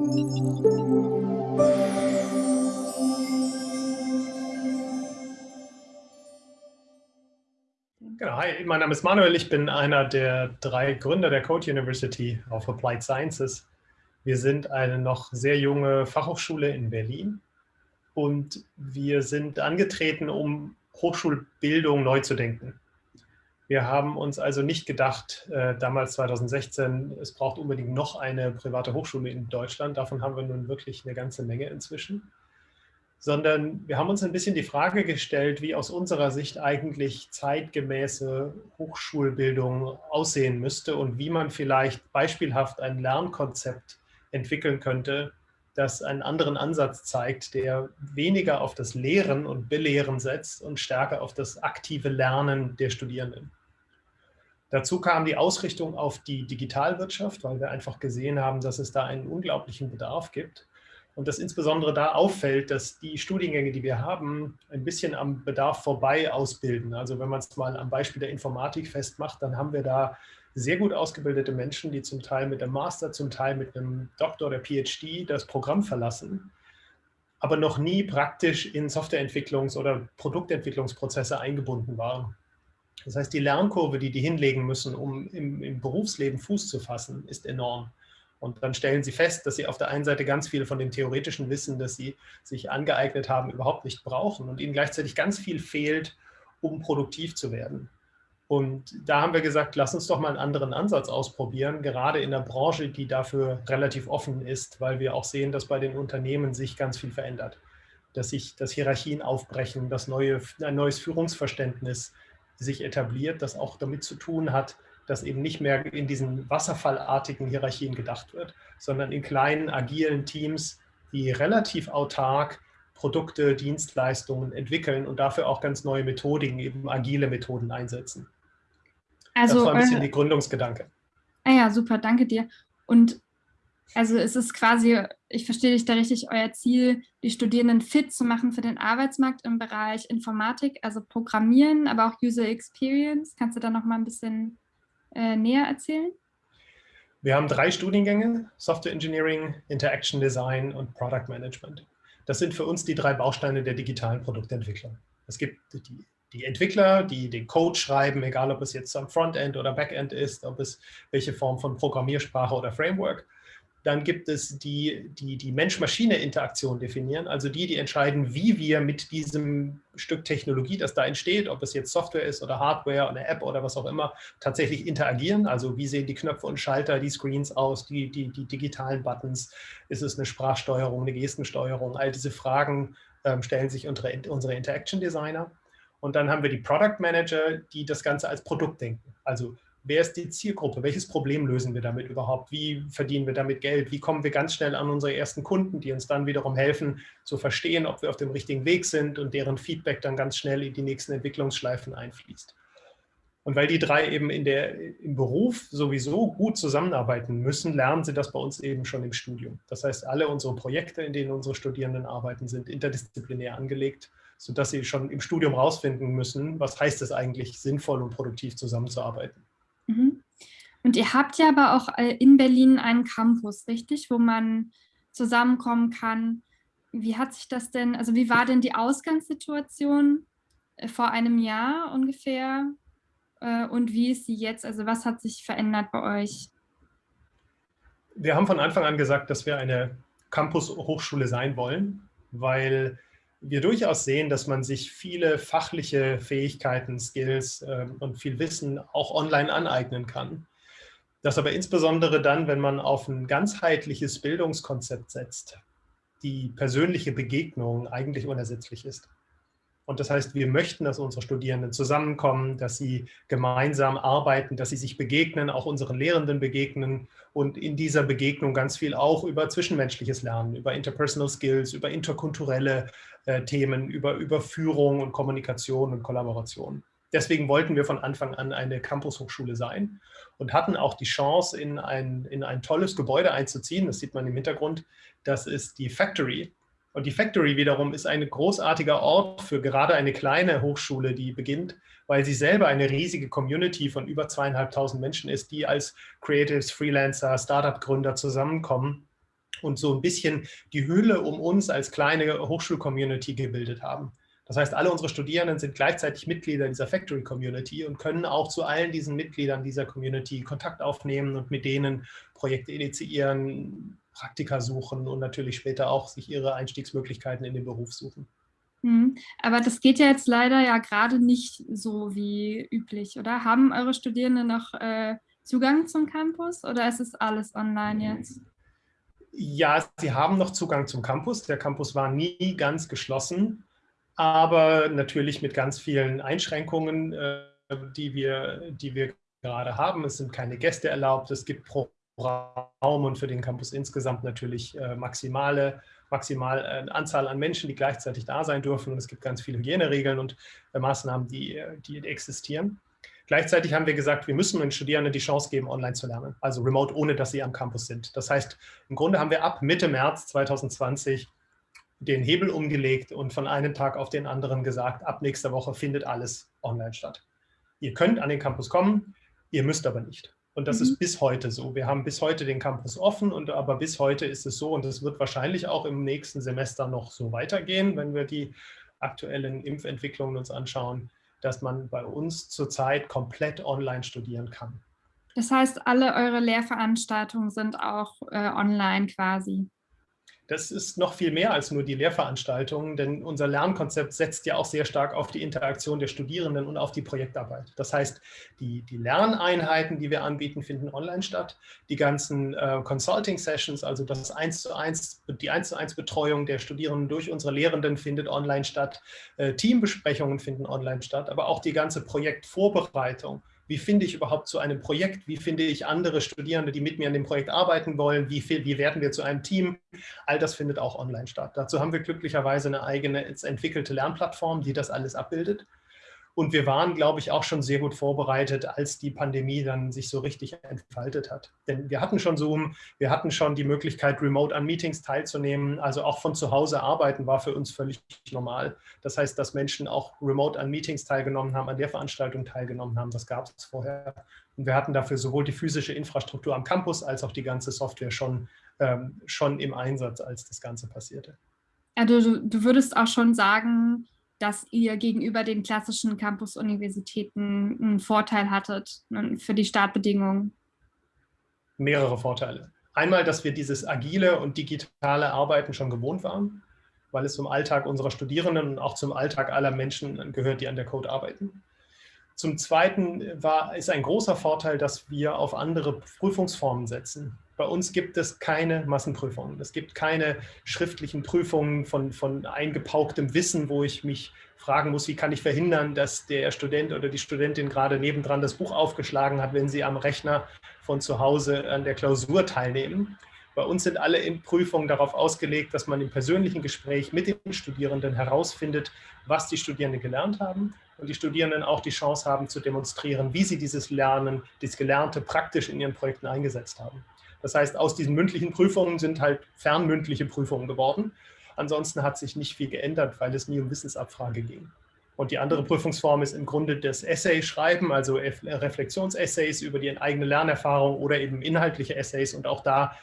Genau, hi, mein Name ist Manuel, ich bin einer der drei Gründer der Code University of Applied Sciences. Wir sind eine noch sehr junge Fachhochschule in Berlin und wir sind angetreten, um Hochschulbildung neu zu denken. Wir haben uns also nicht gedacht, äh, damals 2016, es braucht unbedingt noch eine private Hochschule in Deutschland. Davon haben wir nun wirklich eine ganze Menge inzwischen. Sondern wir haben uns ein bisschen die Frage gestellt, wie aus unserer Sicht eigentlich zeitgemäße Hochschulbildung aussehen müsste und wie man vielleicht beispielhaft ein Lernkonzept entwickeln könnte, das einen anderen Ansatz zeigt, der weniger auf das Lehren und Belehren setzt und stärker auf das aktive Lernen der Studierenden. Dazu kam die Ausrichtung auf die Digitalwirtschaft, weil wir einfach gesehen haben, dass es da einen unglaublichen Bedarf gibt. Und dass insbesondere da auffällt, dass die Studiengänge, die wir haben, ein bisschen am Bedarf vorbei ausbilden. Also wenn man es mal am Beispiel der Informatik festmacht, dann haben wir da sehr gut ausgebildete Menschen, die zum Teil mit einem Master, zum Teil mit einem Doktor oder PhD das Programm verlassen, aber noch nie praktisch in Softwareentwicklungs- oder Produktentwicklungsprozesse eingebunden waren. Das heißt, die Lernkurve, die die hinlegen müssen, um im, im, Berufsleben Fuß zu fassen, ist enorm. Und dann stellen sie fest, dass sie auf der einen Seite ganz viel von dem theoretischen Wissen, das sie sich angeeignet haben, überhaupt nicht brauchen und ihnen gleichzeitig ganz viel fehlt, um produktiv zu werden. Und da haben wir gesagt, lass uns doch mal einen anderen Ansatz ausprobieren, gerade in der Branche, die dafür relativ offen ist, weil wir auch sehen, dass bei den Unternehmen sich ganz viel verändert. Dass sich das Hierarchien aufbrechen, dass neue, ein neues Führungsverständnis sich etabliert, das auch damit zu tun hat, dass eben nicht mehr in diesen wasserfallartigen Hierarchien gedacht wird, sondern in kleinen, agilen Teams, die relativ autark Produkte, Dienstleistungen entwickeln und dafür auch ganz neue Methodiken, eben agile Methoden einsetzen. Also, das war ein bisschen äh, die Gründungsgedanke. Ah ja, super, danke dir. Und also ist es quasi, ich verstehe dich da richtig, euer Ziel, die Studierenden fit zu machen für den Arbeitsmarkt im Bereich Informatik, also Programmieren, aber auch User Experience. Kannst du da noch mal ein bisschen äh, näher erzählen? Wir haben drei Studiengänge, Software Engineering, Interaction Design und Product Management. Das sind für uns die drei Bausteine der digitalen Produktentwicklung. Es gibt die, die Entwickler, die den Code schreiben, egal ob es jetzt am Frontend oder Backend ist, ob es welche Form von Programmiersprache oder Framework. Dann gibt es die, die die Mensch-Maschine-Interaktion definieren, also die, die entscheiden, wie wir mit diesem Stück Technologie, das da entsteht, ob es jetzt Software ist oder Hardware, eine App oder was auch immer, tatsächlich interagieren. Also wie sehen die Knöpfe und Schalter, die Screens aus, die, die, die digitalen Buttons, ist es eine Sprachsteuerung, eine Gestensteuerung, all diese Fragen ähm, stellen sich unsere, unsere Interaction Designer. Und dann haben wir die Product Manager, die das Ganze als Produkt denken. Also wer ist die Zielgruppe? Welches Problem lösen wir damit überhaupt? Wie verdienen wir damit Geld? Wie kommen wir ganz schnell an unsere ersten Kunden, die uns dann wiederum helfen zu verstehen, ob wir auf dem richtigen Weg sind und deren Feedback dann ganz schnell in die nächsten Entwicklungsschleifen einfließt. Und weil die drei eben in der, im Beruf sowieso gut zusammenarbeiten müssen, lernen sie das bei uns eben schon im Studium. Das heißt, alle unsere Projekte, in denen unsere Studierenden arbeiten, sind interdisziplinär angelegt, sodass sie schon im Studium rausfinden müssen, was heißt es eigentlich, sinnvoll und produktiv zusammenzuarbeiten. Und ihr habt ja aber auch äh, in Berlin einen Campus, richtig, wo man zusammenkommen kann. Wie hat sich das denn, also wie war denn die Ausgangssituation äh, vor einem Jahr ungefähr äh, und wie ist sie jetzt? Also was hat sich verändert bei euch? Wir haben von Anfang an gesagt, dass wir eine Campus-Hochschule sein wollen, weil wir durchaus sehen, dass man sich viele fachliche Fähigkeiten, Skills äh, und viel Wissen auch online aneignen kann. Das aber insbesondere dann, wenn man auf ein ganzheitliches Bildungskonzept setzt, die persönliche Begegnung eigentlich unersetzlich ist. Und das heißt, wir möchten, dass unsere Studierenden zusammenkommen, dass sie gemeinsam arbeiten, dass sie sich begegnen, auch unseren Lehrenden begegnen und in dieser Begegnung ganz viel auch über zwischenmenschliches Lernen, über interpersonal Skills, über interkulturelle äh, Themen, über, über Führung und Kommunikation und Kollaboration. Deswegen wollten wir von Anfang an eine Campus-Hochschule sein und hatten auch die Chance, in ein, in ein tolles Gebäude einzuziehen. Das sieht man im Hintergrund. Das ist die Factory und die Factory wiederum ist ein großartiger Ort für gerade eine kleine Hochschule, die beginnt, weil sie selber eine riesige Community von über zweieinhalbtausend Menschen ist, die als Creatives, Freelancer, Startup-Gründer zusammenkommen und so ein bisschen die Hülle um uns als kleine Hochschul-Community gebildet haben. Das heißt, alle unsere Studierenden sind gleichzeitig Mitglieder dieser Factory Community und können auch zu allen diesen Mitgliedern dieser Community Kontakt aufnehmen und mit denen Projekte initiieren, Praktika suchen und natürlich später auch sich ihre Einstiegsmöglichkeiten in den Beruf suchen. Mhm. Aber das geht ja jetzt leider ja gerade nicht so wie üblich, oder? Haben eure Studierenden noch äh, Zugang zum Campus oder ist es alles online jetzt? Ja, sie haben noch Zugang zum Campus. Der Campus war nie ganz geschlossen aber natürlich mit ganz vielen Einschränkungen, äh, die, wir, die wir gerade haben. Es sind keine Gäste erlaubt, es gibt pro Raum und für den Campus insgesamt natürlich äh, maximale maximal äh, Anzahl an Menschen, die gleichzeitig da sein dürfen. Und es gibt ganz viele Hygieneregeln und Maßnahmen, die, die existieren. Gleichzeitig haben wir gesagt, wir müssen den Studierenden die Chance geben, online zu lernen, also remote, ohne dass sie am Campus sind. Das heißt, im Grunde haben wir ab Mitte März 2020 den Hebel umgelegt und von einem Tag auf den anderen gesagt, ab nächster Woche findet alles online statt. Ihr könnt an den Campus kommen, ihr müsst aber nicht. Und das mhm. ist bis heute so. Wir haben bis heute den Campus offen, und aber bis heute ist es so und es wird wahrscheinlich auch im nächsten Semester noch so weitergehen, wenn wir die aktuellen Impfentwicklungen uns anschauen, dass man bei uns zurzeit komplett online studieren kann. Das heißt, alle eure Lehrveranstaltungen sind auch äh, online quasi? Das ist noch viel mehr als nur die Lehrveranstaltungen, denn unser Lernkonzept setzt ja auch sehr stark auf die Interaktion der Studierenden und auf die Projektarbeit. Das heißt, die, die Lerneinheiten, die wir anbieten, finden online statt. Die ganzen äh, Consulting-Sessions, also das 1 zu 1, die 1 zu 1 Betreuung der Studierenden durch unsere Lehrenden findet online statt. Äh, Teambesprechungen finden online statt, aber auch die ganze Projektvorbereitung wie finde ich überhaupt zu einem Projekt, wie finde ich andere Studierende, die mit mir an dem Projekt arbeiten wollen, wie, wie werden wir zu einem Team, all das findet auch online statt. Dazu haben wir glücklicherweise eine eigene entwickelte Lernplattform, die das alles abbildet. Und wir waren, glaube ich, auch schon sehr gut vorbereitet, als die Pandemie dann sich so richtig entfaltet hat. Denn wir hatten schon Zoom, wir hatten schon die Möglichkeit, remote an Meetings teilzunehmen. Also auch von zu Hause arbeiten war für uns völlig normal. Das heißt, dass Menschen auch remote an Meetings teilgenommen haben, an der Veranstaltung teilgenommen haben, das gab es vorher. Und wir hatten dafür sowohl die physische Infrastruktur am Campus als auch die ganze Software schon, ähm, schon im Einsatz, als das Ganze passierte. Also du, du würdest auch schon sagen, dass ihr gegenüber den klassischen Campus-Universitäten einen Vorteil hattet ne, für die Startbedingungen? Mehrere Vorteile. Einmal, dass wir dieses agile und digitale Arbeiten schon gewohnt waren, weil es zum Alltag unserer Studierenden und auch zum Alltag aller Menschen gehört, die an der Code arbeiten. Zum Zweiten war, ist ein großer Vorteil, dass wir auf andere Prüfungsformen setzen. Bei uns gibt es keine Massenprüfungen. Es gibt keine schriftlichen Prüfungen von, von eingepauktem Wissen, wo ich mich fragen muss, wie kann ich verhindern, dass der Student oder die Studentin gerade nebendran das Buch aufgeschlagen hat, wenn sie am Rechner von zu Hause an der Klausur teilnehmen. Bei uns sind alle Prüfungen darauf ausgelegt, dass man im persönlichen Gespräch mit den Studierenden herausfindet, was die Studierenden gelernt haben und die Studierenden auch die Chance haben zu demonstrieren, wie sie dieses Lernen, dieses Gelernte praktisch in ihren Projekten eingesetzt haben. Das heißt, aus diesen mündlichen Prüfungen sind halt fernmündliche Prüfungen geworden. Ansonsten hat sich nicht viel geändert, weil es nie um Wissensabfrage ging. Und die andere Prüfungsform ist im Grunde das Essay-Schreiben, also Reflexionsessays über die eigene Lernerfahrung oder eben inhaltliche Essays. Und auch da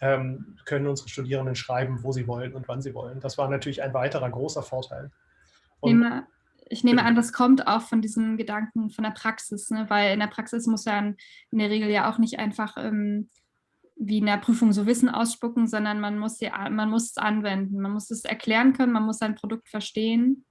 ähm, können unsere Studierenden schreiben, wo sie wollen und wann sie wollen. Das war natürlich ein weiterer großer Vorteil. Und, ich nehme, an, das kommt auch von diesen Gedanken von der Praxis, ne? weil in der Praxis muss ja in, der Regel ja auch nicht einfach ähm, wie in der Prüfung so Wissen ausspucken, sondern man muss, die, man muss es anwenden, man muss es erklären können, man muss sein Produkt verstehen.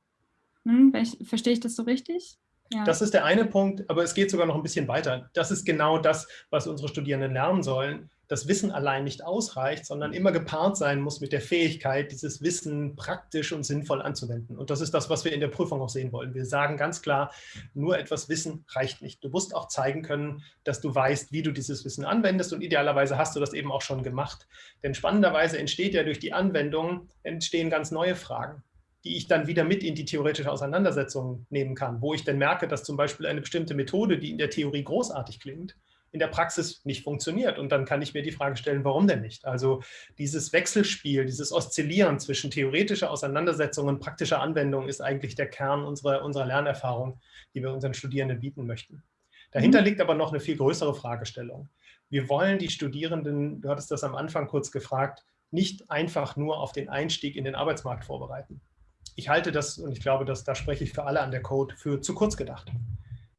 Hm, verstehe ich das so richtig? Ja. Das ist der eine Punkt, aber es geht sogar noch ein bisschen weiter. Das ist genau das, was unsere Studierenden lernen sollen das Wissen allein nicht ausreicht, sondern immer gepaart sein muss mit der Fähigkeit, dieses Wissen praktisch und sinnvoll anzuwenden. Und das ist das, was wir in der Prüfung auch sehen wollen. Wir sagen ganz klar, nur etwas Wissen reicht nicht. Du musst auch zeigen können, dass du weißt, wie du dieses Wissen anwendest und idealerweise hast du das eben auch schon gemacht. Denn spannenderweise entsteht ja durch die Anwendung, entstehen ganz neue Fragen die ich dann wieder mit in die theoretische Auseinandersetzung nehmen kann, wo ich dann merke, dass zum Beispiel eine bestimmte Methode, die in der Theorie großartig klingt, in der Praxis nicht funktioniert. Und dann kann ich mir die Frage stellen, warum denn nicht? Also dieses Wechselspiel, dieses Oszillieren zwischen theoretischer Auseinandersetzung und praktischer Anwendung ist eigentlich der Kern unserer, unserer Lernerfahrung, die wir unseren Studierenden bieten möchten. Dahinter mhm. liegt aber noch eine viel größere Fragestellung. Wir wollen die Studierenden, du hattest das am Anfang kurz gefragt, nicht einfach nur auf den Einstieg in den Arbeitsmarkt vorbereiten. Ich halte das, und ich glaube, dass da spreche ich für alle an der Code, für zu kurz gedacht.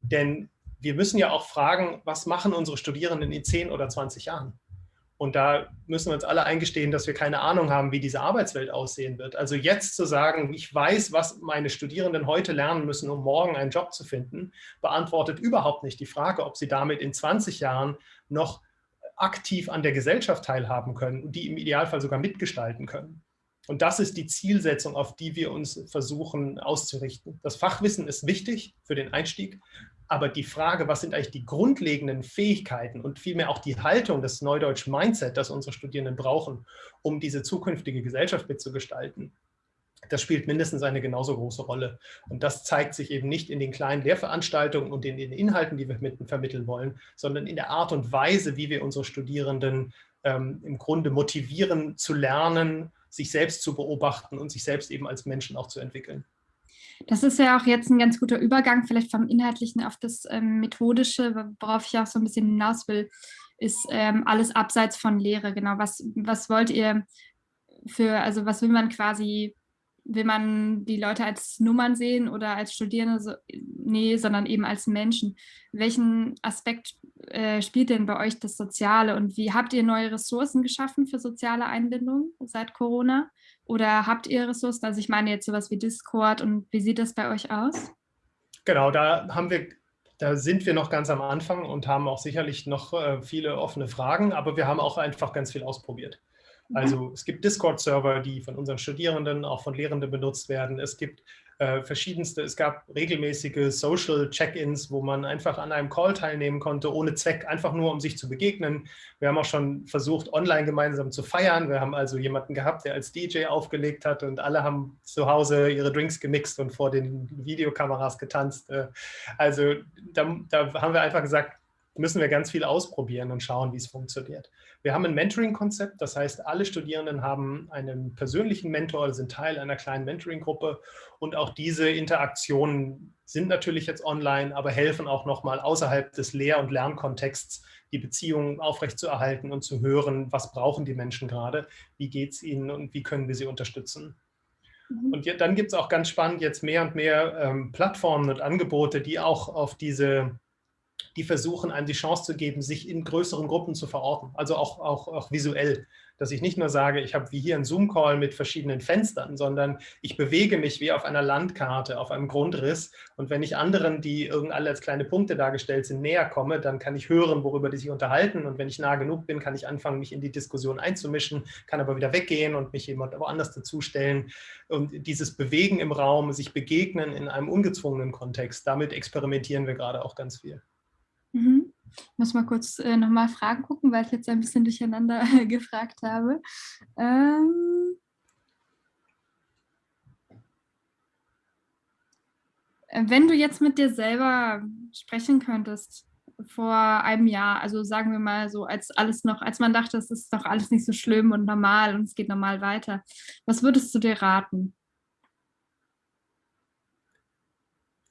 Denn wir müssen ja auch fragen, was machen unsere Studierenden in 10 oder 20 Jahren? Und da müssen wir uns alle eingestehen, dass wir keine Ahnung haben, wie diese Arbeitswelt aussehen wird. Also jetzt zu sagen, ich weiß, was meine Studierenden heute lernen müssen, um morgen einen Job zu finden, beantwortet überhaupt nicht die Frage, ob sie damit in 20 Jahren noch aktiv an der Gesellschaft teilhaben können und die im Idealfall sogar mitgestalten können. Und das ist die Zielsetzung, auf die wir uns versuchen auszurichten. Das Fachwissen ist wichtig für den Einstieg, aber die Frage, was sind eigentlich die grundlegenden Fähigkeiten und vielmehr auch die Haltung, das Neudeutsch Mindset, das unsere Studierenden brauchen, um diese zukünftige Gesellschaft mitzugestalten, das spielt mindestens eine genauso große Rolle. Und das zeigt sich eben nicht in den kleinen Lehrveranstaltungen und in den Inhalten, die wir mit, vermitteln wollen, sondern in der Art und Weise, wie wir unsere Studierenden ähm, im Grunde motivieren zu lernen, sich selbst zu beobachten und sich selbst eben als Menschen auch zu entwickeln. Das ist ja auch jetzt ein ganz guter Übergang, vielleicht vom Inhaltlichen auf das ähm, Methodische, worauf ich auch so ein bisschen hinaus will, ist ähm, alles abseits von Lehre. Genau, was, was wollt ihr für, also was will man quasi, will man die Leute als Nummern sehen oder als Studierende? So, nee, sondern eben als Menschen. Welchen Aspekt äh, spielt denn bei euch das Soziale und wie habt ihr neue Ressourcen geschaffen für soziale Einbindung seit Corona? Oder habt ihr Ressourcen? Also ich meine jetzt sowas wie Discord und wie sieht das bei euch aus? Genau, da haben wir da sind wir noch ganz am Anfang und haben auch sicherlich noch äh, viele offene Fragen, aber wir haben auch einfach ganz viel ausprobiert. Mhm. Also es gibt Discord-Server, die von unseren Studierenden, auch von Lehrenden benutzt werden. Es gibt äh, verschiedenste, es gab regelmäßige Social Check-ins, wo man einfach an einem Call teilnehmen konnte, ohne Zweck, einfach nur um sich zu begegnen. Wir haben auch schon versucht, online gemeinsam zu feiern. Wir haben also jemanden gehabt, der als DJ aufgelegt hat und alle haben zu Hause ihre Drinks gemixt und vor den Videokameras getanzt. Äh, also da, da haben wir einfach gesagt, müssen wir ganz viel ausprobieren und schauen, wie es funktioniert. Wir haben ein Mentoring-Konzept, das heißt, alle Studierenden haben einen persönlichen Mentor, sind Teil einer kleinen Mentoring-Gruppe und auch diese Interaktionen sind natürlich jetzt online, aber helfen auch nochmal außerhalb des Lehr- und Lernkontexts, die Beziehungen aufrechtzuerhalten und zu hören, was brauchen die Menschen gerade, wie geht es ihnen und wie können wir sie unterstützen. Mhm. Und dann gibt es auch ganz spannend jetzt mehr und mehr ähm, Plattformen und Angebote, die auch auf diese die versuchen, einem die Chance zu geben, sich in größeren Gruppen zu verorten, also auch, auch, auch visuell. Dass ich nicht nur sage, ich habe wie hier einen Zoom-Call mit verschiedenen Fenstern, sondern ich bewege mich wie auf einer Landkarte, auf einem Grundriss. Und wenn ich anderen, die irgendwie alle als kleine Punkte dargestellt sind, näher komme, dann kann ich hören, worüber die sich unterhalten. Und wenn ich nah genug bin, kann ich anfangen, mich in die Diskussion einzumischen, kann aber wieder weggehen und mich jemand woanders dazustellen. Und dieses Bewegen im Raum, sich begegnen in einem ungezwungenen Kontext, damit experimentieren wir gerade auch ganz viel. Ich muss mal kurz äh, nochmal Fragen gucken, weil ich jetzt ein bisschen durcheinander gefragt habe. Ähm Wenn du jetzt mit dir selber sprechen könntest, vor einem Jahr, also sagen wir mal so, als alles noch, als man dachte, es ist doch alles nicht so schlimm und normal und es geht normal weiter, was würdest du dir raten?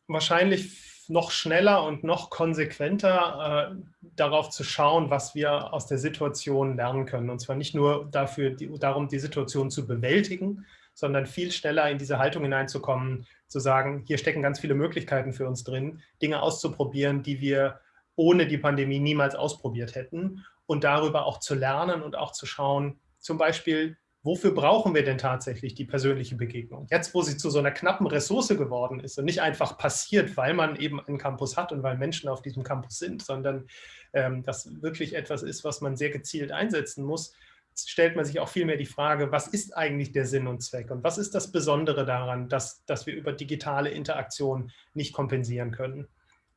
Wahrscheinlich noch schneller und noch konsequenter äh, darauf zu schauen, was wir aus der Situation lernen können. Und zwar nicht nur dafür, die, darum, die Situation zu bewältigen, sondern viel schneller in diese Haltung hineinzukommen, zu sagen, hier stecken ganz viele Möglichkeiten für uns drin, Dinge auszuprobieren, die wir ohne die Pandemie niemals ausprobiert hätten und darüber auch zu lernen und auch zu schauen, zum Beispiel, wofür brauchen wir denn tatsächlich die persönliche Begegnung? Jetzt, wo sie zu so einer knappen Ressource geworden ist und nicht einfach passiert, weil man eben einen Campus hat und weil Menschen auf diesem Campus sind, sondern ähm, das wirklich etwas ist, was man sehr gezielt einsetzen muss, stellt man sich auch vielmehr die Frage, was ist eigentlich der Sinn und Zweck und was ist das Besondere daran, dass, dass wir über digitale Interaktion nicht kompensieren können.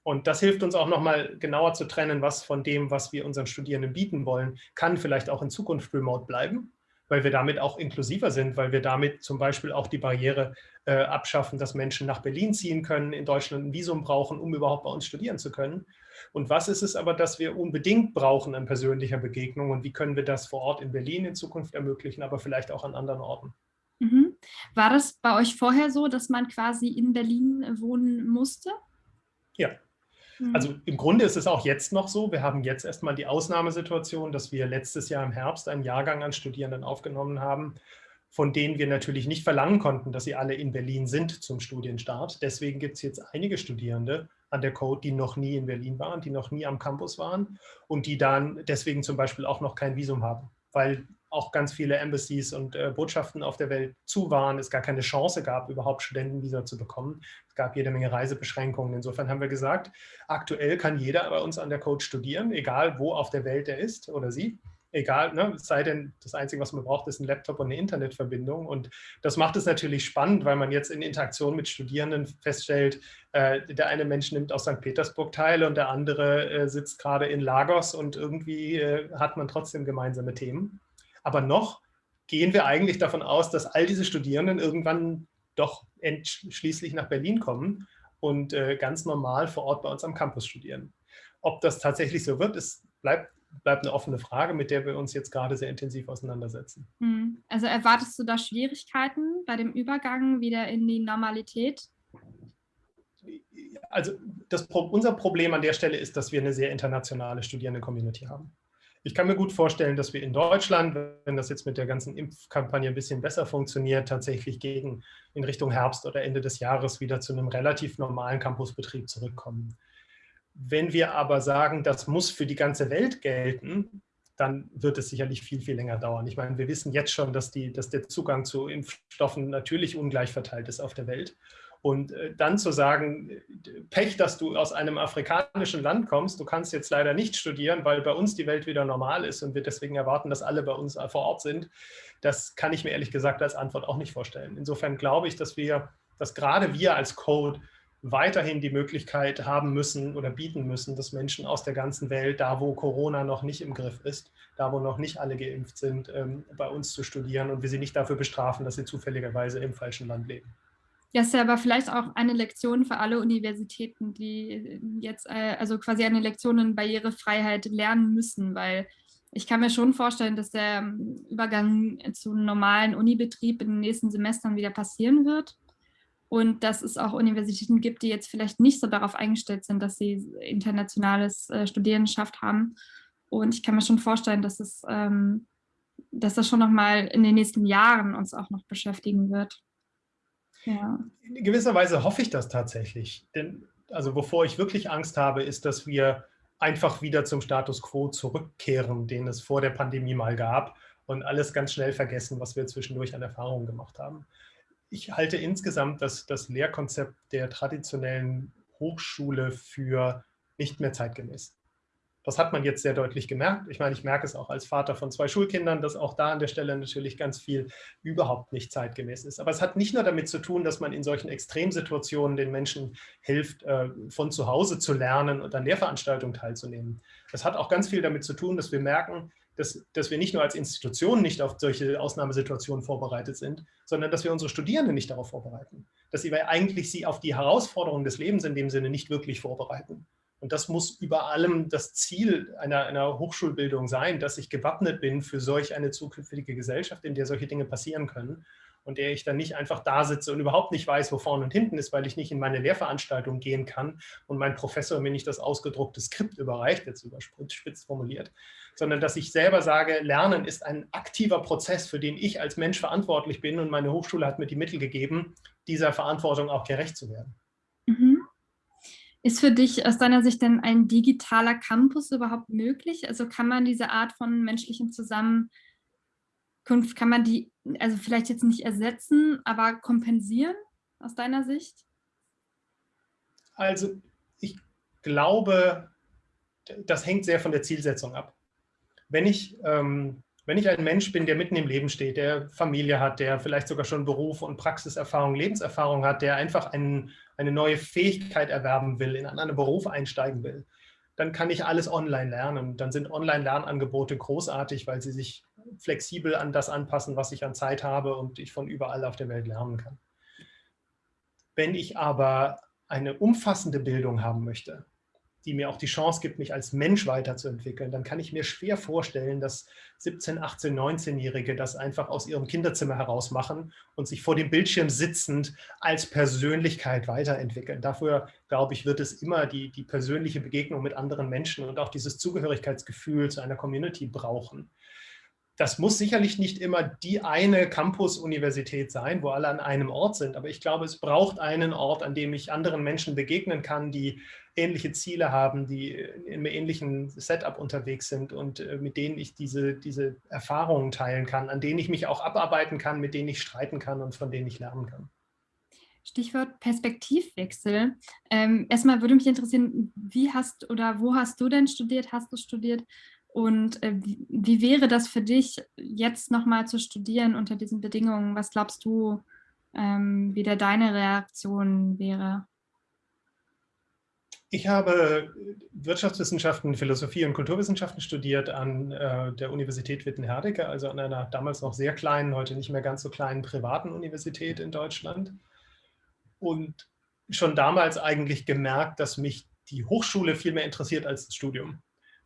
Und das hilft uns auch nochmal genauer zu trennen, was von dem, was wir unseren Studierenden bieten wollen, kann vielleicht auch in Zukunft remote bleiben weil wir damit auch inklusiver sind, weil wir damit zum Beispiel auch die Barriere äh, abschaffen, dass Menschen nach Berlin ziehen können, in Deutschland ein Visum brauchen, um überhaupt bei uns studieren zu können. Und was ist es aber, dass wir unbedingt brauchen an persönlicher Begegnung und wie können wir das vor Ort in Berlin in Zukunft ermöglichen, aber vielleicht auch an anderen Orten? Mhm. War das bei euch vorher so, dass man quasi in Berlin wohnen musste? Ja. Also im Grunde ist es auch jetzt noch so, wir haben jetzt erstmal die Ausnahmesituation, dass wir letztes Jahr im Herbst einen Jahrgang an Studierenden aufgenommen haben, von denen wir natürlich nicht verlangen konnten, dass sie alle in Berlin sind zum Studienstart. Deswegen gibt es jetzt einige Studierende an der Code, die noch nie in Berlin waren, die noch nie am Campus waren und die dann deswegen zum Beispiel auch noch kein Visum haben, weil auch ganz viele Embassies und äh, Botschaften auf der Welt zu waren, es gar keine Chance gab, überhaupt Studentenvisa zu bekommen. Es gab jede Menge Reisebeschränkungen. Insofern haben wir gesagt, aktuell kann jeder bei uns an der Code studieren, egal wo auf der Welt er ist oder sie. Egal, ne, es sei denn, das Einzige, was man braucht, ist ein Laptop und eine Internetverbindung. Und das macht es natürlich spannend, weil man jetzt in Interaktion mit Studierenden feststellt, äh, der eine Mensch nimmt aus St. Petersburg teil und der andere äh, sitzt gerade in Lagos und irgendwie äh, hat man trotzdem gemeinsame Themen. Aber noch gehen wir eigentlich davon aus, dass all diese Studierenden irgendwann doch schließlich nach Berlin kommen und äh, ganz normal vor Ort bei uns am Campus studieren. Ob das tatsächlich so wird, ist, bleibt, bleibt eine offene Frage, mit der wir uns jetzt gerade sehr intensiv auseinandersetzen. Hm. Also erwartest du da Schwierigkeiten bei dem Übergang wieder in die Normalität? Also das, unser Problem an der Stelle ist, dass wir eine sehr internationale Studierende-Community haben. Ich kann mir gut vorstellen, dass wir in Deutschland, wenn das jetzt mit der ganzen Impfkampagne ein bisschen besser funktioniert, tatsächlich gegen in Richtung Herbst oder Ende des Jahres wieder zu einem relativ normalen Campusbetrieb zurückkommen. Wenn wir aber sagen, das muss für die ganze Welt gelten, dann wird es sicherlich viel, viel länger dauern. Ich meine, wir wissen jetzt schon, dass, die, dass der Zugang zu Impfstoffen natürlich ungleich verteilt ist auf der Welt. Und äh, dann zu sagen, Pech, dass du aus einem afrikanischen Land kommst, du kannst jetzt leider nicht studieren, weil bei uns die Welt wieder normal ist und wir deswegen erwarten, dass alle bei uns vor Ort sind, das kann ich mir ehrlich gesagt als Antwort auch nicht vorstellen. Insofern glaube ich, dass wir, dass gerade wir als Code weiterhin die Möglichkeit haben müssen oder bieten müssen, dass Menschen aus der ganzen Welt, da wo Corona noch nicht im Griff ist, da wo noch nicht alle geimpft sind, ähm, bei uns zu studieren und wir sie nicht dafür bestrafen, dass sie zufälligerweise im falschen Land leben. Ja, ist ja aber vielleicht auch eine Lektion für alle Universitäten, die jetzt äh, also quasi eine Lektion in Barrierefreiheit lernen müssen, weil ich kann mir schon vorstellen, dass der ähm, Übergang zu einem normalen Unibetrieb in den nächsten Semestern wieder passieren wird und dass es auch Universitäten gibt, die jetzt vielleicht nicht so darauf eingestellt sind, dass sie internationales äh, Studierendenschaft haben. Und ich kann mir schon vorstellen, dass es, ähm, dass das schon noch mal in den nächsten Jahren uns auch noch beschäftigen wird. Ja. In gewisser Weise hoffe ich das tatsächlich. Denn also wovor ich wirklich Angst habe, ist, dass wir einfach wieder zum Status quo zurückkehren, den es vor der Pandemie mal gab und alles ganz schnell vergessen, was wir zwischendurch an Erfahrungen gemacht haben. Ich halte insgesamt das, das Lehrkonzept der traditionellen Hochschule für nicht mehr zeitgemäß. Das hat man jetzt sehr deutlich gemerkt. Ich meine, ich merke es auch als Vater von zwei Schulkindern, dass auch da an der Stelle natürlich ganz viel überhaupt nicht zeitgemäß ist. Aber es hat nicht nur damit zu tun, dass man in solchen Extremsituationen den Menschen hilft, äh, von zu Hause zu lernen und an Lehrveranstaltungen teilzunehmen. Es hat auch ganz viel damit zu tun, dass wir merken, dass, dass wir nicht nur als Institution nicht auf solche Ausnahmesituationen vorbereitet sind, sondern dass wir unsere Studierenden nicht darauf vorbereiten. Dass wir eigentlich sie auf die Herausforderungen des Lebens in dem Sinne nicht wirklich vorbereiten. Und das muss über allem das Ziel einer, einer, Hochschulbildung sein, dass ich gewappnet bin für solch eine zukünftige Gesellschaft, in der solche Dinge passieren können und der ich dann nicht einfach da sitze und überhaupt nicht weiß, wo vorne und hinten ist, weil ich nicht in meine Lehrveranstaltung gehen kann und mein Professor mir nicht das ausgedruckte Skript überreicht, jetzt überspitzt formuliert, sondern dass ich selber sage, Lernen ist ein aktiver Prozess, für den ich als Mensch verantwortlich bin und meine Hochschule hat mir die Mittel gegeben, dieser Verantwortung auch gerecht zu werden. Ist für dich aus deiner Sicht denn ein digitaler Campus überhaupt möglich? Also kann man diese Art von menschlichen Zusammenkunft, kann man die, also vielleicht jetzt nicht ersetzen, aber kompensieren aus deiner Sicht? Also ich glaube, das hängt sehr von der Zielsetzung ab. Wenn ich ähm, wenn ich ein Mensch bin, der mitten im Leben steht, der Familie hat, der vielleicht sogar schon Beruf und Praxiserfahrung, Lebenserfahrung hat, der einfach ein, eine neue Fähigkeit erwerben will, in einen Beruf einsteigen will, dann kann ich alles online lernen. Dann sind Online-Lernangebote großartig, weil sie sich flexibel an das anpassen, was ich an Zeit habe und ich von überall auf der Welt lernen kann. Wenn ich aber eine umfassende Bildung haben möchte, die mir auch die Chance gibt, mich als Mensch weiterzuentwickeln, dann kann ich mir schwer vorstellen, dass 17, 18, 19-Jährige das einfach aus ihrem Kinderzimmer heraus machen und sich vor dem Bildschirm sitzend als Persönlichkeit weiterentwickeln. Dafür, glaube ich, wird es immer die, die persönliche Begegnung mit anderen Menschen und auch dieses Zugehörigkeitsgefühl zu einer Community brauchen das muss sicherlich nicht immer die eine Campus-Universität sein, wo alle an einem Ort sind, aber ich glaube, es braucht einen Ort, an dem ich anderen Menschen begegnen kann, die ähnliche Ziele haben, die in einem ähnlichen Setup unterwegs sind und äh, mit denen ich diese, diese Erfahrungen teilen kann, an denen ich mich auch abarbeiten kann, mit denen ich streiten kann und von denen ich lernen kann. Stichwort Perspektivwechsel. Ähm, erstmal würde mich interessieren, wie hast oder wo hast du denn studiert? Hast du studiert? Und äh, wie, wäre das für dich, jetzt nochmal zu studieren unter diesen Bedingungen? Was glaubst du, ähm, wie da deine Reaktion wäre? Ich habe Wirtschaftswissenschaften, Philosophie und Kulturwissenschaften studiert an äh, der Universität Witten-Herdecke, also an einer damals noch sehr kleinen, heute nicht mehr ganz so kleinen privaten Universität in Deutschland. Und schon damals eigentlich gemerkt, dass mich die Hochschule viel mehr interessiert als das Studium.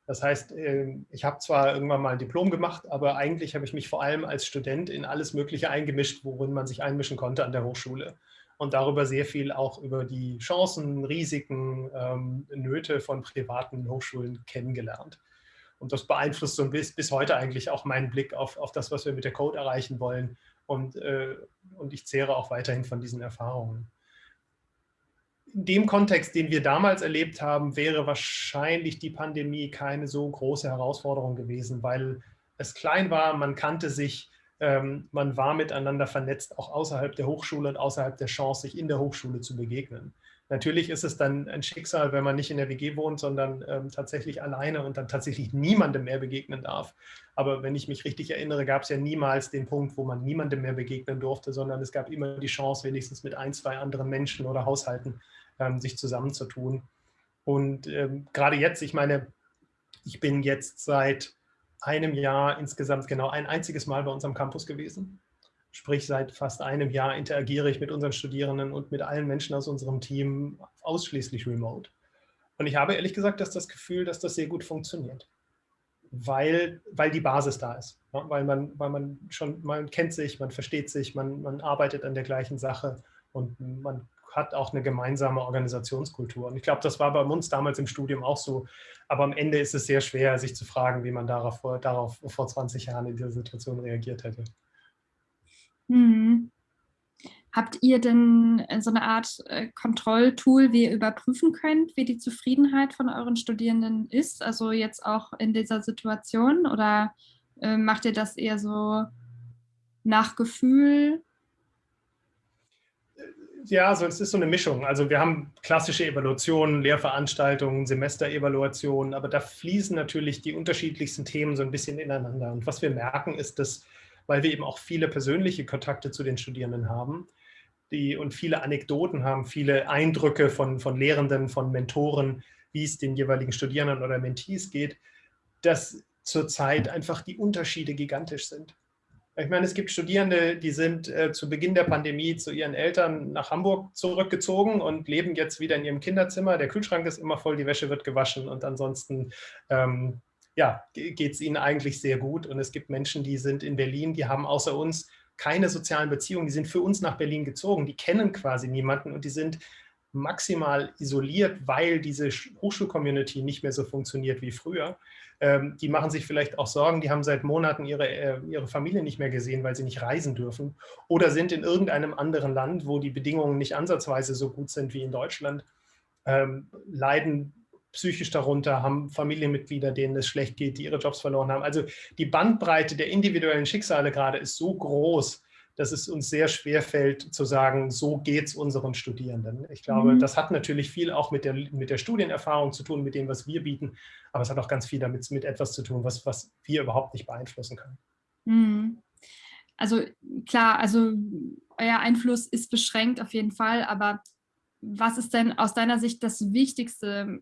Das heißt, ähm, ich habe zwar irgendwann mal ein Diplom gemacht, aber eigentlich habe ich mich vor allem als Student in alles Mögliche eingemischt, worin man sich einmischen konnte an der Hochschule. Und darüber sehr viel auch über die Chancen, Risiken, ähm, Nöte von privaten Hochschulen kennengelernt. Und das beeinflusst so bis, bis heute eigentlich auch meinen Blick auf, auf das, was wir mit der Code erreichen wollen. Und, äh, und ich zehre auch weiterhin von diesen Erfahrungen dem Kontext, den wir damals erlebt haben, wäre wahrscheinlich die Pandemie keine so große Herausforderung gewesen, weil es klein war, man kannte sich, ähm, man war miteinander vernetzt, auch außerhalb der Hochschule und außerhalb der Chance, sich in der Hochschule zu begegnen. Natürlich ist es dann ein Schicksal, wenn man nicht in der WG wohnt, sondern ähm, tatsächlich alleine und dann tatsächlich niemandem mehr begegnen darf. Aber wenn ich mich richtig erinnere, gab es ja niemals den Punkt, wo man niemandem mehr begegnen durfte, sondern es gab immer die Chance, wenigstens mit ein, zwei anderen Menschen oder Haushalten ähm, sich zusammenzutun. Und ähm, gerade jetzt, ich meine, ich bin jetzt seit einem Jahr insgesamt genau ein einziges Mal bei unserem Campus gewesen. Sprich, seit fast einem Jahr interagiere ich mit unseren Studierenden und mit allen Menschen aus unserem Team ausschließlich remote. Und ich habe ehrlich gesagt dass das Gefühl, dass das sehr gut funktioniert, weil, weil die Basis da ist. Ja, weil, man, weil man schon, man kennt sich, man versteht sich, man, man arbeitet an der gleichen Sache und man hat auch eine gemeinsame Organisationskultur. Und ich glaube, das war bei uns damals im Studium auch so. Aber am Ende ist es sehr schwer, sich zu fragen, wie man darauf, darauf vor 20 Jahren in dieser Situation reagiert hätte. Hm. Habt ihr denn äh, so eine Art äh, Kontrolltool, wie ihr überprüfen könnt, wie die Zufriedenheit von euren Studierenden ist? Also jetzt auch in dieser Situation? Oder äh, macht ihr das eher so nach Gefühl? Ja, also es ist so eine Mischung. Also wir haben klassische Evaluationen, Lehrveranstaltungen, Semesterevaluationen, aber da fließen natürlich die unterschiedlichsten Themen so ein bisschen ineinander. Und was wir merken, ist, dass, weil wir eben auch viele persönliche Kontakte zu den Studierenden haben die, und viele Anekdoten haben, viele Eindrücke von, von Lehrenden, von Mentoren, wie es den jeweiligen Studierenden oder Mentees geht, dass zurzeit einfach die Unterschiede gigantisch sind. Ich meine, es gibt Studierende, die sind äh, zu Beginn der Pandemie zu ihren Eltern nach Hamburg zurückgezogen und leben jetzt wieder in ihrem Kinderzimmer. Der Kühlschrank ist immer voll, die Wäsche wird gewaschen und ansonsten ähm, ja, geht es ihnen eigentlich sehr gut. Und es gibt Menschen, die sind in Berlin, die haben außer uns keine sozialen Beziehungen, die sind für uns nach Berlin gezogen, die kennen quasi niemanden und die sind maximal isoliert, weil diese Hochschulcommunity nicht mehr so funktioniert wie früher. Ähm, die machen sich vielleicht auch Sorgen, die haben seit Monaten ihre, äh, ihre Familie nicht mehr gesehen, weil sie nicht reisen dürfen oder sind in irgendeinem anderen Land, wo die Bedingungen nicht ansatzweise so gut sind wie in Deutschland, ähm, leiden psychisch darunter, haben Familienmitglieder, denen es schlecht geht, die ihre Jobs verloren haben. Also die Bandbreite der individuellen Schicksale gerade ist so groß, dass es uns sehr schwer fällt zu sagen, so geht es unseren Studierenden. Ich glaube, mhm. das hat natürlich viel auch mit der, mit der Studienerfahrung zu tun, mit dem, was wir bieten, aber es hat auch ganz viel damit mit etwas zu tun, was, was wir überhaupt nicht beeinflussen können. Mhm. Also klar, also euer Einfluss ist beschränkt auf jeden Fall, aber was ist denn aus deiner Sicht das Wichtigste,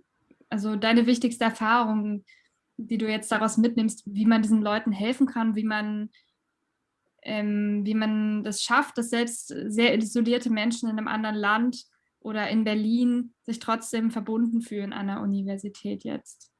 also deine wichtigste Erfahrung, die du jetzt daraus mitnimmst, wie man diesen Leuten helfen kann, wie man ähm, wie man das schafft, dass selbst sehr isolierte Menschen in einem anderen Land oder in Berlin sich trotzdem verbunden fühlen an der Universität jetzt?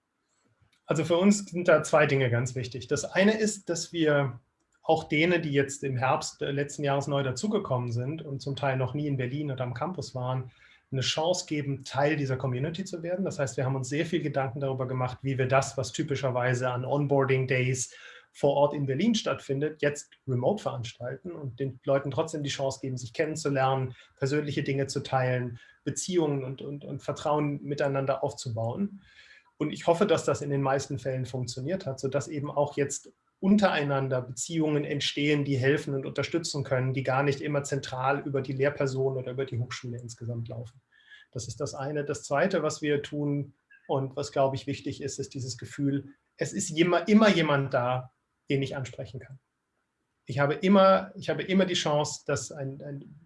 Also für uns sind da zwei Dinge ganz wichtig. Das eine ist, dass wir auch denen, die jetzt im Herbst letzten Jahres neu dazugekommen sind und zum Teil noch nie in Berlin oder am Campus waren, eine Chance geben, Teil dieser Community zu werden. Das heißt, wir haben uns sehr viel Gedanken darüber gemacht, wie wir das, was typischerweise an Onboarding Days vor Ort in Berlin stattfindet, jetzt remote veranstalten und den Leuten trotzdem die Chance geben, sich kennenzulernen, persönliche Dinge zu teilen, Beziehungen und, und, und Vertrauen miteinander aufzubauen. Und ich hoffe, dass das in den meisten Fällen funktioniert hat, sodass eben auch jetzt untereinander Beziehungen entstehen, die helfen und unterstützen können, die gar nicht immer zentral über die Lehrperson oder über die Hochschule insgesamt laufen. Das ist das eine. Das zweite, was wir tun und was, glaube ich, wichtig ist, ist dieses Gefühl, es ist immer, immer jemand da, den ich ansprechen kann. Ich habe immer, ich habe immer die Chance, dass ein, ein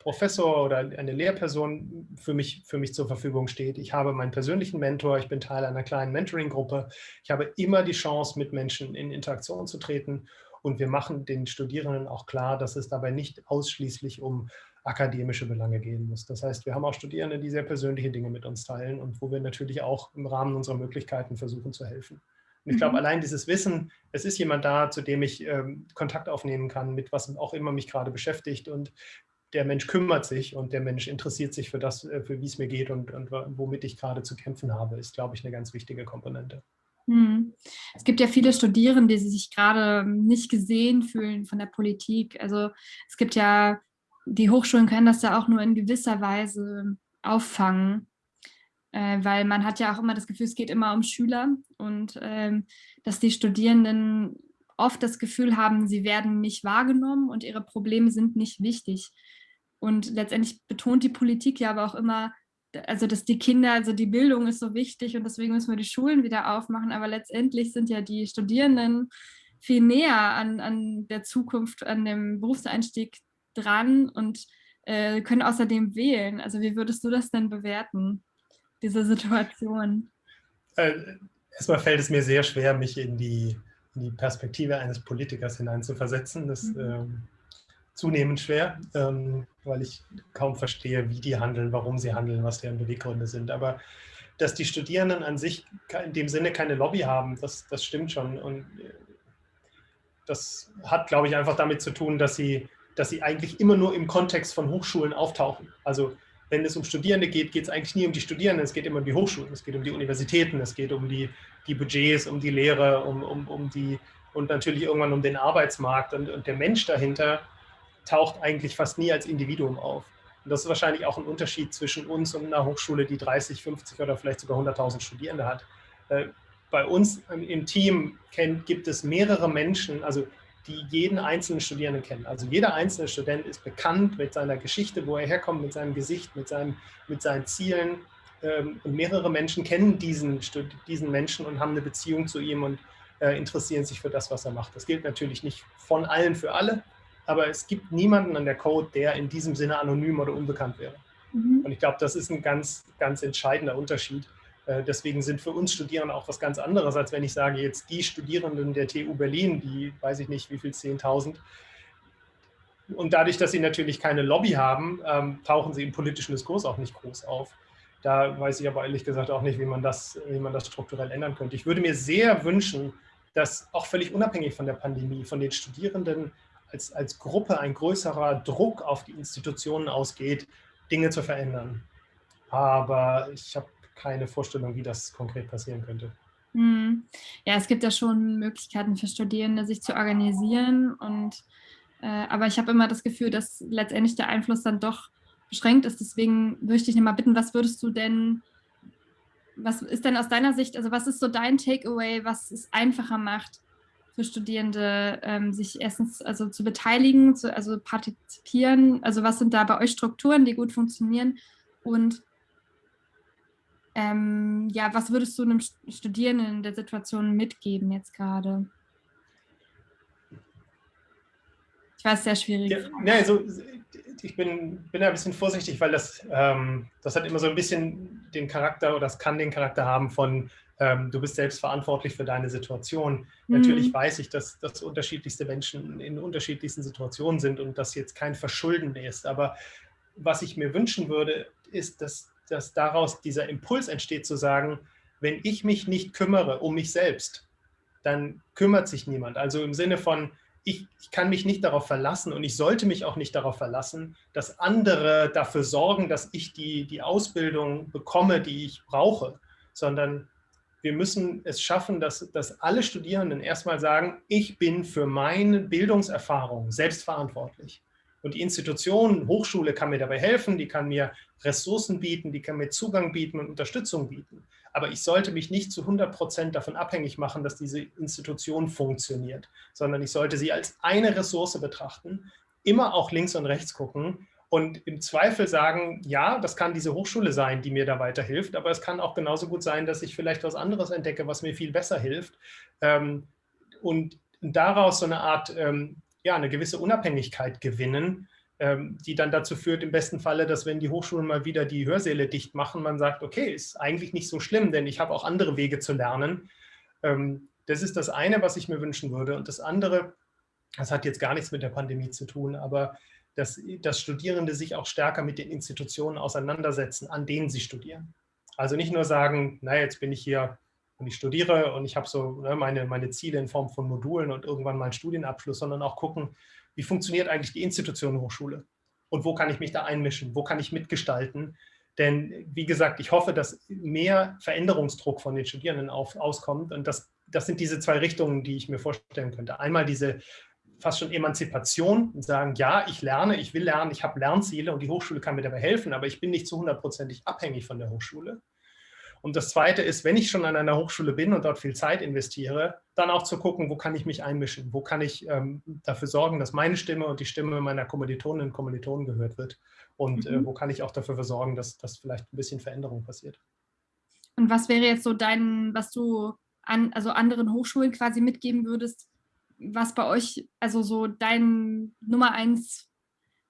Professor oder eine Lehrperson für mich, für mich zur Verfügung steht. Ich habe meinen persönlichen Mentor, ich bin Teil einer kleinen Mentoring-Gruppe. Ich habe immer die Chance, mit Menschen in Interaktion zu treten. Und wir machen den Studierenden auch klar, dass es dabei nicht ausschließlich um akademische Belange gehen muss. Das heißt, wir haben auch Studierende, die sehr persönliche Dinge mit uns teilen und wo wir natürlich auch im Rahmen unserer Möglichkeiten versuchen zu helfen. Und ich glaube, mhm. allein dieses Wissen, es ist jemand da, zu dem ich ähm, Kontakt aufnehmen kann, mit was auch immer mich gerade beschäftigt. Und der Mensch kümmert sich und der Mensch interessiert sich für das, äh, für wie es mir geht und, und womit ich gerade zu kämpfen habe, ist, glaube ich, eine ganz wichtige Komponente. Mhm. Es gibt ja viele Studierende, die sich gerade nicht gesehen fühlen von der Politik. Also es gibt ja, die Hochschulen können das ja auch nur in gewisser Weise auffangen äh, weil man hat ja auch immer das Gefühl, es geht immer um Schüler und ähm, dass die Studierenden oft das Gefühl haben, sie werden nicht wahrgenommen und ihre Probleme sind nicht wichtig. Und letztendlich betont die Politik ja aber auch immer, also dass die Kinder, also die Bildung ist so wichtig und deswegen müssen wir die Schulen wieder aufmachen, aber letztendlich sind ja die Studierenden viel näher an, an der Zukunft, an dem Berufseinstieg dran und äh, können außerdem wählen. Also wie würdest du das denn bewerten? Diese Situation? Äh, erstmal fällt es mir sehr schwer, mich in die, in die Perspektive eines Politikers hineinzuversetzen. Das ist mhm. ähm, zunehmend schwer, ähm, weil ich kaum verstehe, wie die handeln, warum sie handeln, was deren Beweggründe sind. Aber dass die Studierenden an sich in dem Sinne keine Lobby haben, das, das stimmt schon. Und äh, das hat, glaube ich, einfach damit zu tun, dass sie, dass sie eigentlich immer nur im Kontext von Hochschulen auftauchen. Also wenn es um Studierende geht, geht es eigentlich nie um die Studierenden, es geht immer um die Hochschulen, es geht um die Universitäten, es geht um die, die Budgets, um die Lehre, um, um, um die und natürlich irgendwann um den Arbeitsmarkt und, und der Mensch dahinter taucht eigentlich fast nie als Individuum auf. Und das ist wahrscheinlich auch ein Unterschied zwischen uns und einer Hochschule, die 30, 50 oder vielleicht sogar 100.000 Studierende hat. Äh, bei uns im Team gibt es mehrere Menschen, also die jeden einzelnen Studierenden kennen. Also jeder einzelne Student ist bekannt mit seiner Geschichte, wo er herkommt, mit seinem Gesicht, mit, seinem, mit seinen Zielen. Ähm, und mehrere Menschen kennen diesen, diesen Menschen und haben eine Beziehung zu ihm und äh, interessieren sich für das, was er macht. Das gilt natürlich nicht von allen für alle, aber es gibt niemanden an der Code, der in diesem Sinne anonym oder unbekannt wäre. Mhm. Und ich glaube, das ist ein ganz, ganz entscheidender Unterschied. Äh, deswegen sind für uns Studierende auch was ganz anderes, als wenn ich sage, jetzt die Studierenden der TU Berlin, die weiß ich nicht wie viel, 10.000. Und dadurch, dass sie natürlich keine Lobby haben, ähm, tauchen sie im politischen Diskurs auch nicht groß auf. Da weiß ich aber ehrlich gesagt auch nicht, wie man das, wie man das strukturell ändern könnte. Ich würde mir sehr wünschen, dass auch völlig unabhängig von der Pandemie, von den Studierenden als, als Gruppe ein größerer Druck auf die Institutionen ausgeht, Dinge zu verändern. Aber ich habe keine Vorstellung, wie das konkret passieren könnte. Hm. Ja, es gibt ja schon Möglichkeiten für Studierende, sich zu organisieren. Und, äh, aber ich habe immer das Gefühl, dass letztendlich der Einfluss dann doch beschränkt ist. Deswegen würde ich dich nochmal bitten, was würdest du denn, was ist denn aus deiner Sicht, also was ist so dein Takeaway, was es einfacher macht für Studierende, ähm, sich erstens also zu beteiligen, zu, also partizipieren? Also was sind da bei euch Strukturen, die gut funktionieren? Und ähm, ja, was würdest du einem Studierenden in der Situation mitgeben jetzt gerade? Ich weiß, sehr schwierig. Ja, ja, also, ich bin, bin ein bisschen vorsichtig, weil das, ähm, das hat immer so ein bisschen den Charakter oder das kann den Charakter haben von, ähm, du bist selbst verantwortlich für deine Situation. Mhm. Natürlich weiß ich, dass, dass unterschiedlichste Menschen in unterschiedlichsten Situationen sind und das jetzt kein Verschulden ist, aber was ich mir wünschen würde, ist, dass, dass daraus dieser Impuls entsteht zu sagen, wenn ich mich nicht kümmere um mich selbst, dann kümmert sich niemand. Also im Sinne von, ich, ich, kann mich nicht darauf verlassen und ich sollte mich auch nicht darauf verlassen, dass andere dafür sorgen, dass ich die, die Ausbildung bekomme, die ich brauche, sondern wir müssen es schaffen, dass, dass alle Studierenden erstmal sagen, ich bin für meine Bildungserfahrung selbstverantwortlich. Und die Institution, Hochschule kann mir dabei helfen, die kann mir Ressourcen bieten, die kann mir Zugang bieten und Unterstützung bieten. Aber ich sollte mich nicht zu 100 Prozent davon abhängig machen, dass diese Institution funktioniert, sondern ich sollte sie als eine Ressource betrachten, immer auch links und rechts gucken und im Zweifel sagen, ja, das kann diese Hochschule sein, die mir da weiterhilft, aber es kann auch genauso gut sein, dass ich vielleicht was anderes entdecke, was mir viel besser hilft. Ähm, und daraus so eine Art, ähm, ja, eine gewisse Unabhängigkeit gewinnen, ähm, die dann dazu führt, im besten Falle, dass wenn die Hochschulen mal wieder die Hörsäle dicht machen, man sagt, okay, ist eigentlich nicht so schlimm, denn ich habe auch andere Wege zu lernen. Ähm, das ist das eine, was ich mir wünschen würde. Und das andere, das hat jetzt gar nichts mit der Pandemie zu tun, aber dass, dass Studierende sich auch stärker mit den Institutionen auseinandersetzen, an denen sie studieren. Also nicht nur sagen, na jetzt bin ich hier und ich studiere und ich habe so ne, meine, meine Ziele in Form von Modulen und irgendwann meinen Studienabschluss, sondern auch gucken, wie funktioniert eigentlich die Institution Hochschule und wo kann ich mich da einmischen, wo kann ich mitgestalten. Denn wie gesagt, ich hoffe, dass mehr Veränderungsdruck von den Studierenden auf, auskommt und das, das sind diese zwei Richtungen, die ich mir vorstellen könnte. Einmal diese fast schon Emanzipation und sagen, ja, ich lerne, ich will lernen, ich habe Lernziele und die Hochschule kann mir dabei helfen, aber ich bin nicht zu hundertprozentig abhängig von der Hochschule. Und das Zweite ist, wenn ich schon an einer Hochschule bin und dort viel Zeit investiere, dann auch zu gucken, wo kann ich mich einmischen, wo kann ich ähm, dafür sorgen, dass meine Stimme und die Stimme meiner Kommilitoninnen und Kommilitonen gehört wird und äh, mhm. äh, wo kann ich auch dafür sorgen, dass, dass vielleicht ein bisschen Veränderung passiert. Und was wäre jetzt so dein, was du an, also anderen Hochschulen quasi mitgeben würdest, was bei euch, also so dein Nummer eins,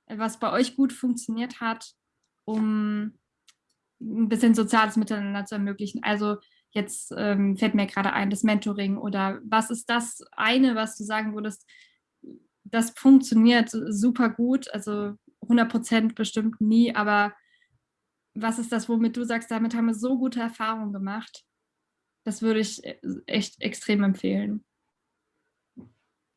was bei euch gut funktioniert hat, um ein bisschen soziales Miteinander zu ermöglichen. Also jetzt ähm, fällt mir gerade ein, das Mentoring oder was ist das eine, was du sagen würdest, das funktioniert super gut, also 100 Prozent bestimmt nie, aber was ist das, womit du sagst, damit haben wir so gute Erfahrungen gemacht? Das würde ich äh, echt extrem empfehlen.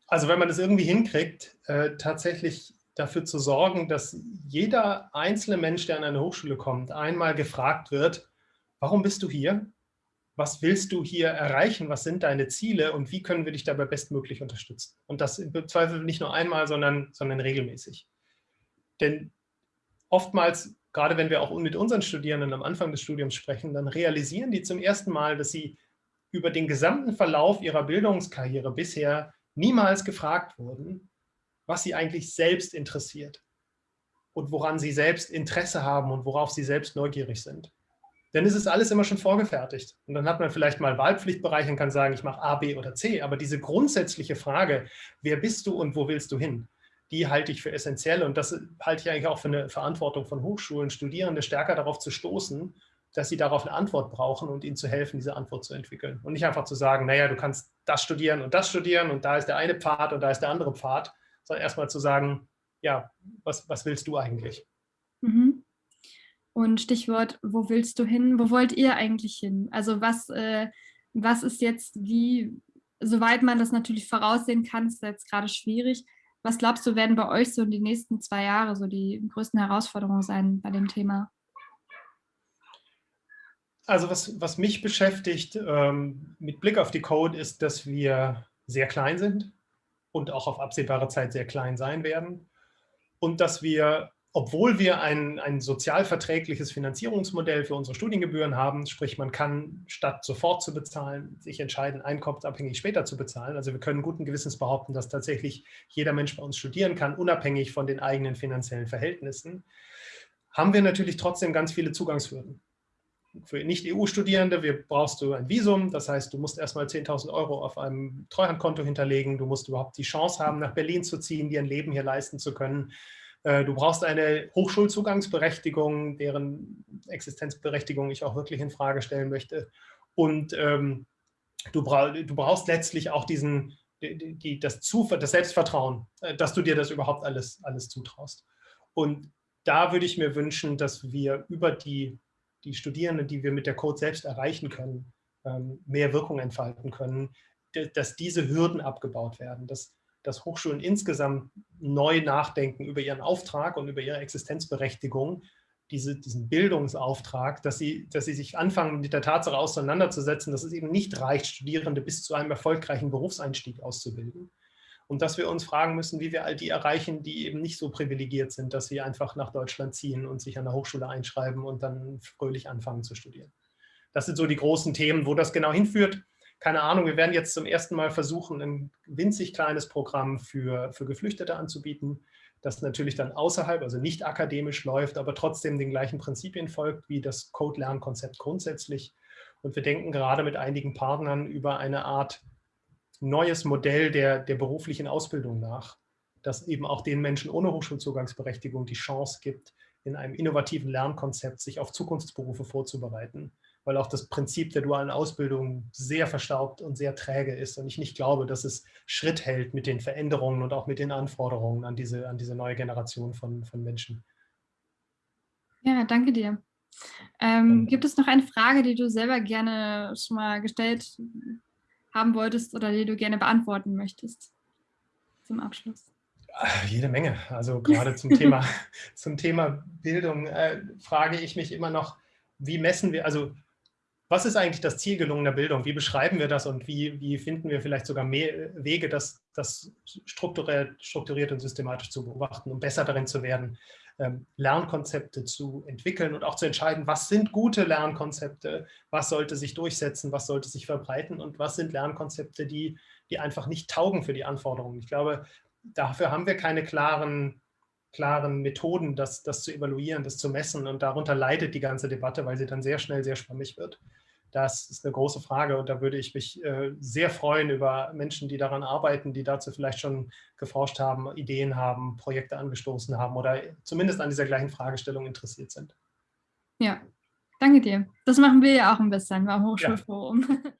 Also wenn man das irgendwie hinkriegt, äh, tatsächlich dafür zu sorgen, dass jeder einzelne Mensch, der an eine Hochschule kommt, einmal gefragt wird, warum bist du hier? Was willst du hier erreichen? Was sind deine Ziele und wie können wir dich dabei bestmöglich unterstützen? Und das im Zweifel nicht nur einmal, sondern, sondern regelmäßig. Denn oftmals, gerade wenn wir auch mit unseren Studierenden am Anfang des Studiums sprechen, dann realisieren die zum ersten Mal, dass sie über den gesamten Verlauf ihrer Bildungskarriere bisher niemals gefragt wurden, was sie eigentlich selbst interessiert und woran sie selbst Interesse haben und worauf sie selbst neugierig sind. Denn es ist alles immer schon vorgefertigt. Und dann hat man vielleicht mal Wahlpflichtbereich und kann sagen, ich mache A, B oder C. Aber diese grundsätzliche Frage, wer bist du und wo willst du hin, die halte ich für essentiell. Und das halte ich eigentlich auch für eine Verantwortung von Hochschulen, Studierende stärker darauf zu stoßen, dass sie darauf eine Antwort brauchen und ihnen zu helfen, diese Antwort zu entwickeln. Und nicht einfach zu sagen, naja, du kannst das studieren und das studieren und da ist der eine Pfad und da ist der andere Pfad, sondern erstmal zu sagen, ja, was, was willst du eigentlich? Mhm. Und Stichwort, wo willst du hin? Wo wollt ihr eigentlich hin? Also was, äh, was ist jetzt wie, soweit man das natürlich voraussehen kann, ist jetzt gerade schwierig. Was glaubst du, werden bei euch so in den nächsten zwei Jahre so die größten Herausforderungen sein bei dem Thema? Also was, was mich beschäftigt ähm, mit Blick auf die Code ist, dass wir sehr klein sind und auch auf absehbare Zeit sehr klein sein werden. Und dass wir, obwohl wir ein, ein sozialverträgliches Finanzierungsmodell für unsere Studiengebühren haben, sprich man kann statt sofort zu bezahlen, sich entscheiden, einkommensabhängig später zu bezahlen. Also wir können guten Gewissens behaupten, dass tatsächlich jeder Mensch bei uns studieren kann, unabhängig von den eigenen finanziellen Verhältnissen, haben wir natürlich trotzdem ganz viele Zugangshürden für Nicht-EU-Studierende brauchst du ein Visum, das heißt, du musst erstmal 10.000 Euro auf einem Treuhandkonto hinterlegen, du musst überhaupt die Chance haben, nach Berlin zu ziehen, dir ein Leben hier leisten zu können. Äh, du brauchst eine Hochschulzugangsberechtigung, deren Existenzberechtigung ich auch wirklich in Frage stellen möchte. Und ähm, du, brauch, du, brauchst letztlich auch diesen, die, das, das Selbstvertrauen, äh, dass du dir das überhaupt alles, alles zutraust. Und da würde ich mir wünschen, dass wir über die, die Studierenden, die wir mit der Code selbst erreichen können, ähm, mehr Wirkung entfalten können, dass diese Hürden abgebaut werden, dass, dass Hochschulen insgesamt neu nachdenken über ihren Auftrag und über ihre Existenzberechtigung, diese, diesen Bildungsauftrag, dass sie, dass sie sich anfangen, mit der Tatsache auseinanderzusetzen, dass es eben nicht reicht, Studierende bis zu einem erfolgreichen Berufseinstieg auszubilden, und dass wir uns fragen müssen, wie wir all die erreichen, die eben nicht so privilegiert sind, dass sie einfach nach Deutschland ziehen und sich an der Hochschule einschreiben und dann fröhlich anfangen zu studieren. Das sind so die großen Themen, wo das genau hinführt. Keine Ahnung, wir werden jetzt zum ersten Mal versuchen, ein winzig kleines Programm für, für Geflüchtete anzubieten, das natürlich dann außerhalb, also nicht akademisch läuft, aber trotzdem den gleichen Prinzipien folgt wie das Code-Lernkonzept grundsätzlich. Und wir denken gerade mit einigen Partnern über eine Art neues Modell der, der beruflichen Ausbildung nach, das eben auch den Menschen ohne Hochschulzugangsberechtigung die Chance gibt, in einem innovativen Lernkonzept sich auf Zukunftsberufe vorzubereiten, weil auch das Prinzip der dualen Ausbildung sehr verstaubt und sehr träge ist und ich nicht glaube, dass es Schritt hält mit den Veränderungen und auch mit den Anforderungen an diese, an diese neue Generation von, von Menschen. Ja, danke dir. Ähm, gibt es noch eine Frage, die du selber gerne schon mal gestellt haben wolltest oder die du gerne beantworten möchtest zum Abschluss? Jede Menge. Also gerade zum Thema, zum Thema Bildung äh, frage ich mich immer noch, wie messen wir, also was ist eigentlich das Ziel gelungener Bildung? Wie beschreiben wir das und wie, wie finden wir vielleicht sogar mehr Wege, das, das strukturiert, strukturiert und systematisch zu beobachten, um besser darin zu werden, Lernkonzepte zu entwickeln und auch zu entscheiden, was sind gute Lernkonzepte, was sollte sich durchsetzen, was sollte sich verbreiten und was sind Lernkonzepte, die, die einfach nicht taugen für die Anforderungen. Ich glaube, dafür haben wir keine klaren, klaren Methoden, das, das zu evaluieren, das zu messen und darunter leidet die ganze Debatte, weil sie dann sehr schnell sehr schwammig wird. Das ist eine große Frage und da würde ich mich äh, sehr freuen über Menschen, die daran arbeiten, die dazu vielleicht schon geforscht haben, Ideen haben, Projekte angestoßen haben oder zumindest an dieser gleichen Fragestellung interessiert sind. Ja, danke dir. Das machen wir ja auch ein bisschen beim Hochschulforum. Ja.